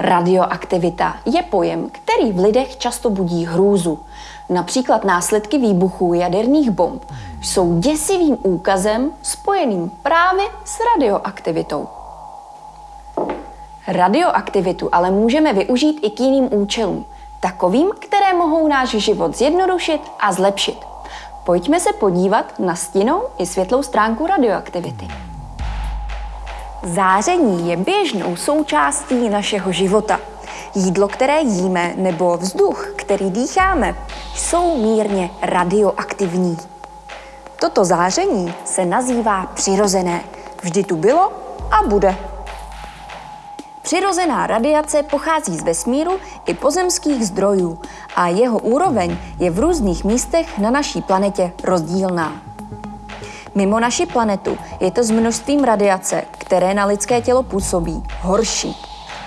Radioaktivita je pojem, který v lidech často budí hrůzu. Například následky výbuchů jaderných bomb jsou děsivým úkazem spojeným právě s radioaktivitou. Radioaktivitu ale můžeme využít i k jiným účelům, takovým, které mohou náš život zjednodušit a zlepšit. Pojďme se podívat na stinnou i světlou stránku radioaktivity. Záření je běžnou součástí našeho života. Jídlo, které jíme, nebo vzduch, který dýcháme, jsou mírně radioaktivní. Toto záření se nazývá přirozené. Vždy tu bylo a bude. Přirozená radiace pochází z vesmíru i pozemských zdrojů a jeho úroveň je v různých místech na naší planetě rozdílná. Mimo naši planetu je to s množstvím radiace, které na lidské tělo působí, horší.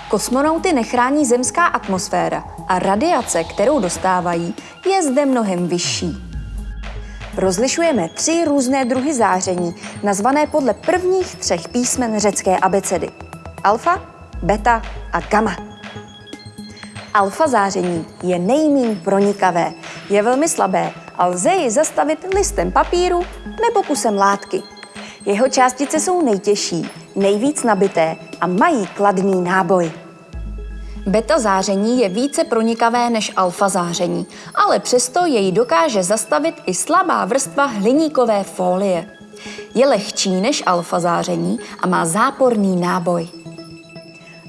Kosmonauty nechrání zemská atmosféra a radiace, kterou dostávají, je zde mnohem vyšší. Rozlišujeme tři různé druhy záření, nazvané podle prvních třech písmen řecké abecedy. Alfa, beta a gamma. Alfa záření je nejméně pronikavé, je velmi slabé a lze ji zastavit listem papíru nebo kusem látky. Jeho částice jsou nejtěžší, nejvíc nabité a mají kladný náboj. Beta záření je více pronikavé než alfa záření, ale přesto jej dokáže zastavit i slabá vrstva hliníkové folie. Je lehčí než alfa záření a má záporný náboj.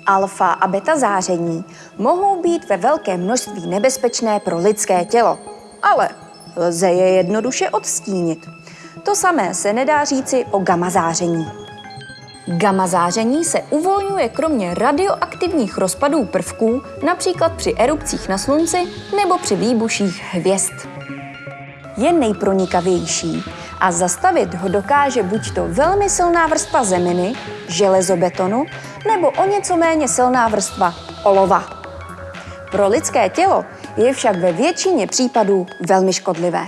Alfa a beta záření mohou být ve velkém množství nebezpečné pro lidské tělo, ale lze je jednoduše odstínit. To samé se nedá říci o gamma záření. Gamma záření se uvolňuje kromě radioaktivních rozpadů prvků, například při erupcích na Slunci nebo při výbuších hvězd. Je nejpronikavější a zastavit ho dokáže buď to velmi silná vrstva zeminy, železobetonu, nebo o něco méně silná vrstva olova. Pro lidské tělo je však ve většině případů velmi škodlivé.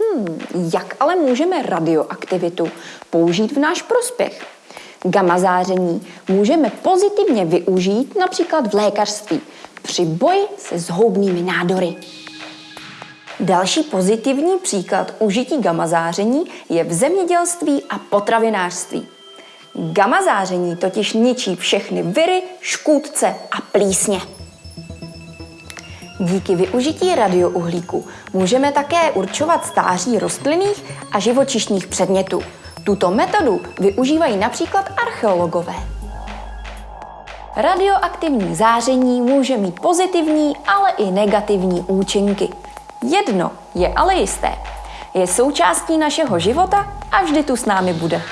Hmm, jak ale můžeme radioaktivitu použít v náš prospěch? Gamma záření můžeme pozitivně využít například v lékařství při boji se zhoubnými nádory. Další pozitivní příklad užití gamma záření je v zemědělství a potravinářství. Gamma záření totiž ničí všechny viry, škůdce a plísně. Díky využití radiouhlíku můžeme také určovat stáří rostlinných a živočišních předmětů. Tuto metodu využívají například archeologové. Radioaktivní záření může mít pozitivní, ale i negativní účinky. Jedno je ale jisté. Je součástí našeho života a vždy tu s námi bude.